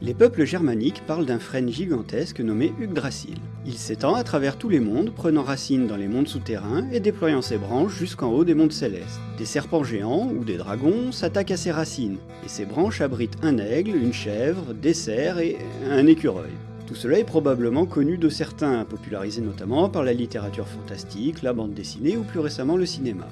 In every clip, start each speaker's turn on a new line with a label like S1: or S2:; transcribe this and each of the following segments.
S1: Les peuples germaniques parlent d'un frêne gigantesque nommé Yggdrasil. Il s'étend à travers tous les mondes, prenant racine dans les mondes souterrains et déployant ses branches jusqu'en haut des mondes célestes. Des serpents géants ou des dragons s'attaquent à ses racines, et ses branches abritent un aigle, une chèvre, des cerfs et un écureuil. Tout cela est probablement connu de certains, popularisé notamment par la littérature fantastique, la bande dessinée ou plus récemment le cinéma.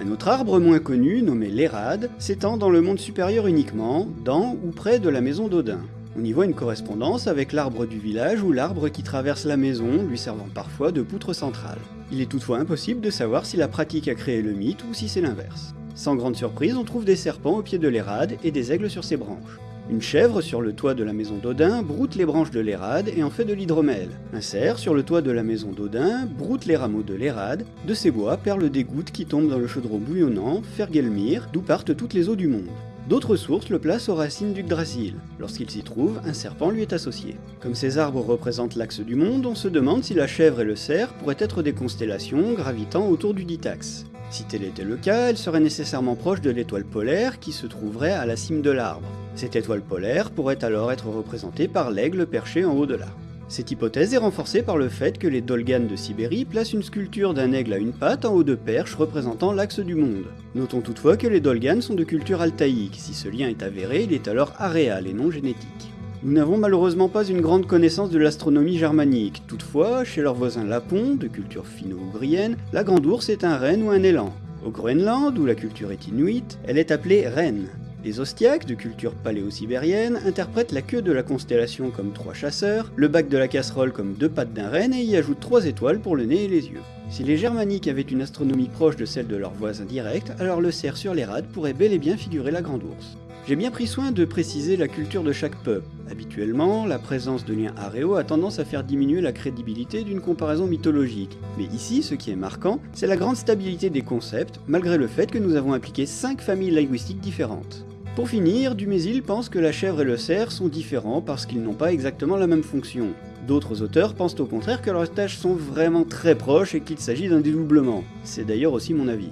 S1: Un autre arbre moins connu, nommé l'Érade, s'étend dans le monde supérieur uniquement, dans ou près de la maison d'Odin. On y voit une correspondance avec l'arbre du village ou l'arbre qui traverse la maison, lui servant parfois de poutre centrale. Il est toutefois impossible de savoir si la pratique a créé le mythe ou si c'est l'inverse. Sans grande surprise, on trouve des serpents au pied de l'érade et des aigles sur ses branches. Une chèvre sur le toit de la maison d'Odin broute les branches de l'érade et en fait de l'hydromel. Un cerf sur le toit de la maison d'Odin broute les rameaux de l'érade. De ces bois perlent des gouttes qui tombent dans le chaudron bouillonnant, Fergelmir, d'où partent toutes les eaux du monde. D'autres sources le placent aux racines du Yggdrasil. Lorsqu'il s'y trouve, un serpent lui est associé. Comme ces arbres représentent l'axe du monde, on se demande si la chèvre et le cerf pourraient être des constellations gravitant autour du dit axe. Si tel était le cas, elle serait nécessairement proche de l'étoile polaire qui se trouverait à la cime de l'arbre. Cette étoile polaire pourrait alors être représentée par l'aigle perché en haut de l'arbre. Cette hypothèse est renforcée par le fait que les Dolganes de Sibérie placent une sculpture d'un aigle à une patte en haut de perche représentant l'axe du monde. Notons toutefois que les Dolganes sont de culture altaïque, si ce lien est avéré, il est alors aréal et non génétique. Nous n'avons malheureusement pas une grande connaissance de l'astronomie germanique, toutefois, chez leurs voisins lapons, de culture finno-ougrienne, la grande ours est un renne ou un élan. Au Groenland, où la culture est inuite, elle est appelée reine. Les Ostiaques, de culture paléo-sibérienne, interprètent la queue de la constellation comme trois chasseurs, le bac de la casserole comme deux pattes d'un renne et y ajoutent trois étoiles pour le nez et les yeux. Si les Germaniques avaient une astronomie proche de celle de leurs voisins directs, alors le cerf sur les rades pourrait bel et bien figurer la grande ours. J'ai bien pris soin de préciser la culture de chaque peuple. Habituellement, la présence de liens aréaux a tendance à faire diminuer la crédibilité d'une comparaison mythologique. Mais ici, ce qui est marquant, c'est la grande stabilité des concepts, malgré le fait que nous avons appliqué 5 familles linguistiques différentes. Pour finir, Dumézil pense que la chèvre et le cerf sont différents parce qu'ils n'ont pas exactement la même fonction. D'autres auteurs pensent au contraire que leurs tâches sont vraiment très proches et qu'il s'agit d'un dédoublement. C'est d'ailleurs aussi mon avis.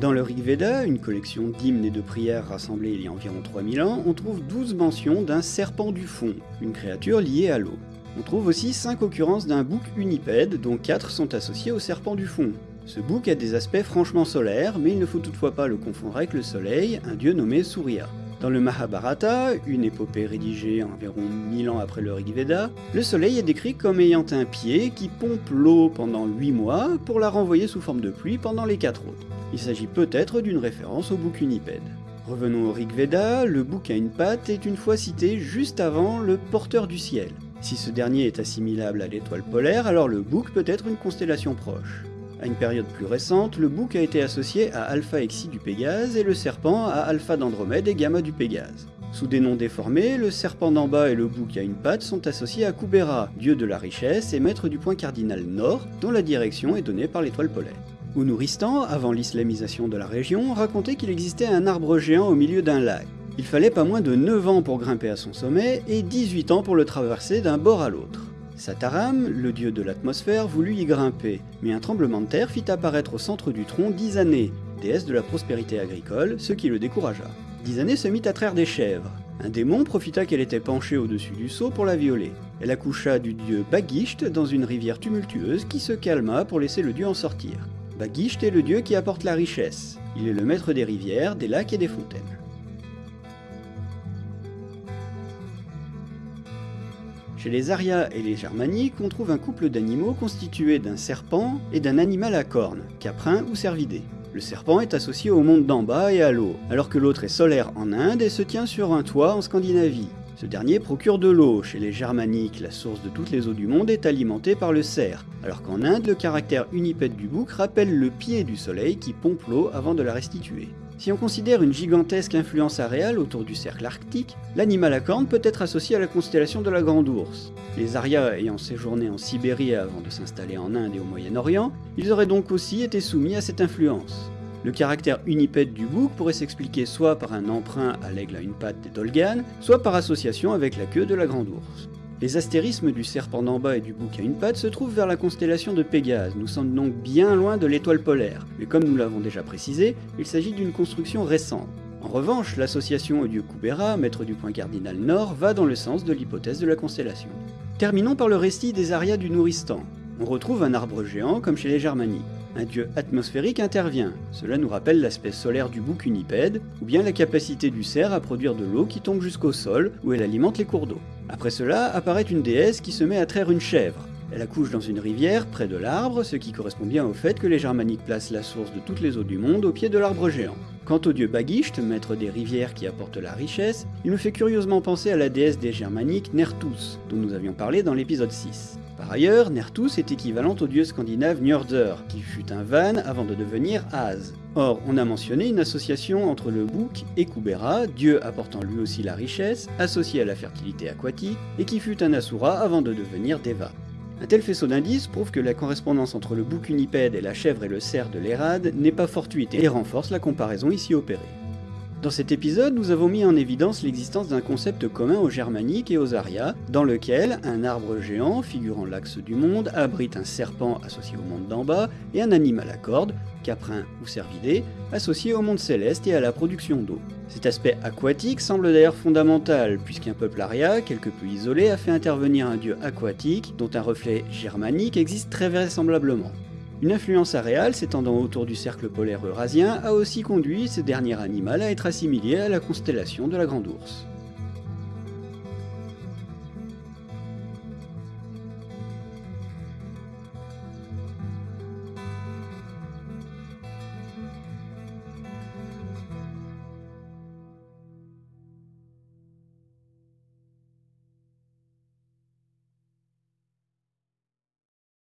S1: Dans le Rig Veda, une collection d'hymnes et de prières rassemblées il y a environ 3000 ans, on trouve 12 mentions d'un serpent du fond, une créature liée à l'eau. On trouve aussi 5 occurrences d'un bouc unipède, dont 4 sont associés au serpent du fond. Ce bouc a des aspects franchement solaires, mais il ne faut toutefois pas le confondre avec le soleil, un dieu nommé Surya. Dans le Mahabharata, une épopée rédigée environ 1000 ans après le Rig Veda, le soleil est décrit comme ayant un pied qui pompe l'eau pendant 8 mois pour la renvoyer sous forme de pluie pendant les 4 autres. Il s'agit peut-être d'une référence au bouc unipède. Revenons au Rig Veda, le bouc à une patte est une fois cité juste avant le porteur du ciel. Si ce dernier est assimilable à l'étoile polaire, alors le bouc peut être une constellation proche. À une période plus récente, le bouc a été associé à Alpha Exi du Pégase et le serpent à Alpha d'Andromède et Gamma du Pégase. Sous des noms déformés, le serpent d'en bas et le bouc à une patte sont associés à Kubera, dieu de la richesse et maître du point cardinal nord, dont la direction est donnée par l'étoile polaire. Ounuristan, avant l'islamisation de la région, racontait qu'il existait un arbre géant au milieu d'un lac. Il fallait pas moins de 9 ans pour grimper à son sommet et 18 ans pour le traverser d'un bord à l'autre. Sataram, le dieu de l'atmosphère, voulut y grimper, mais un tremblement de terre fit apparaître au centre du tronc Dizané, déesse de la prospérité agricole, ce qui le découragea. Dizané se mit à traire des chèvres. Un démon profita qu'elle était penchée au-dessus du seau pour la violer. Elle accoucha du dieu Bagisht dans une rivière tumultueuse qui se calma pour laisser le dieu en sortir. Bagisht est le dieu qui apporte la richesse. Il est le maître des rivières, des lacs et des fontaines. Chez les Arias et les Germaniques, on trouve un couple d'animaux constitué d'un serpent et d'un animal à cornes, caprin ou cervidé. Le serpent est associé au monde d'en bas et à l'eau, alors que l'autre est solaire en Inde et se tient sur un toit en Scandinavie. Ce dernier procure de l'eau. Chez les Germaniques, la source de toutes les eaux du monde est alimentée par le cerf, alors qu'en Inde, le caractère unipède du bouc rappelle le pied du soleil qui pompe l'eau avant de la restituer. Si on considère une gigantesque influence aréale autour du cercle arctique, l'animal à cornes peut être associé à la constellation de la Grande Ourse. Les Aryas ayant séjourné en Sibérie avant de s'installer en Inde et au Moyen-Orient, ils auraient donc aussi été soumis à cette influence. Le caractère unipède du bouc pourrait s'expliquer soit par un emprunt à l'aigle à une patte des Dolganes, soit par association avec la queue de la Grande Ourse. Les astérismes du serpent d'en bas et du bouc à une patte se trouvent vers la constellation de Pégase, nous sommes donc bien loin de l'étoile polaire, mais comme nous l'avons déjà précisé, il s'agit d'une construction récente. En revanche, l'association au dieu Kubera, maître du point cardinal nord, va dans le sens de l'hypothèse de la constellation. Terminons par le récit des arias du Nouristan. On retrouve un arbre géant comme chez les Germaniques. Un dieu atmosphérique intervient. Cela nous rappelle l'aspect solaire du bouc unipède, ou bien la capacité du cerf à produire de l'eau qui tombe jusqu'au sol, où elle alimente les cours d'eau. Après cela, apparaît une déesse qui se met à traire une chèvre. Elle accouche dans une rivière, près de l'arbre, ce qui correspond bien au fait que les Germaniques placent la source de toutes les eaux du monde au pied de l'arbre géant. Quant au dieu Bagisht, maître des rivières qui apporte la richesse, il me fait curieusement penser à la déesse des Germaniques Nertus, dont nous avions parlé dans l'épisode 6. Par ailleurs, Nertus est équivalente au dieu scandinave Njordr, qui fut un van avant de devenir As. Or, on a mentionné une association entre le bouc et Kubera, dieu apportant lui aussi la richesse, associé à la fertilité aquatique, et qui fut un Asura avant de devenir Deva. Un tel faisceau d'indices prouve que la correspondance entre le bouc unipède et la chèvre et le cerf de l'Érade n'est pas fortuite et renforce la comparaison ici opérée. Dans cet épisode, nous avons mis en évidence l'existence d'un concept commun aux germaniques et aux arias, dans lequel un arbre géant, figurant l'axe du monde, abrite un serpent associé au monde d'en bas et un animal à cordes, caprin ou cervidé, associé au monde céleste et à la production d'eau. Cet aspect aquatique semble d'ailleurs fondamental, puisqu'un peuple aria, quelque peu isolé, a fait intervenir un dieu aquatique, dont un reflet germanique existe très vraisemblablement. Une influence aréale s'étendant autour du cercle polaire eurasien a aussi conduit ce dernier animal à être assimilé à la constellation de la Grande Ourse.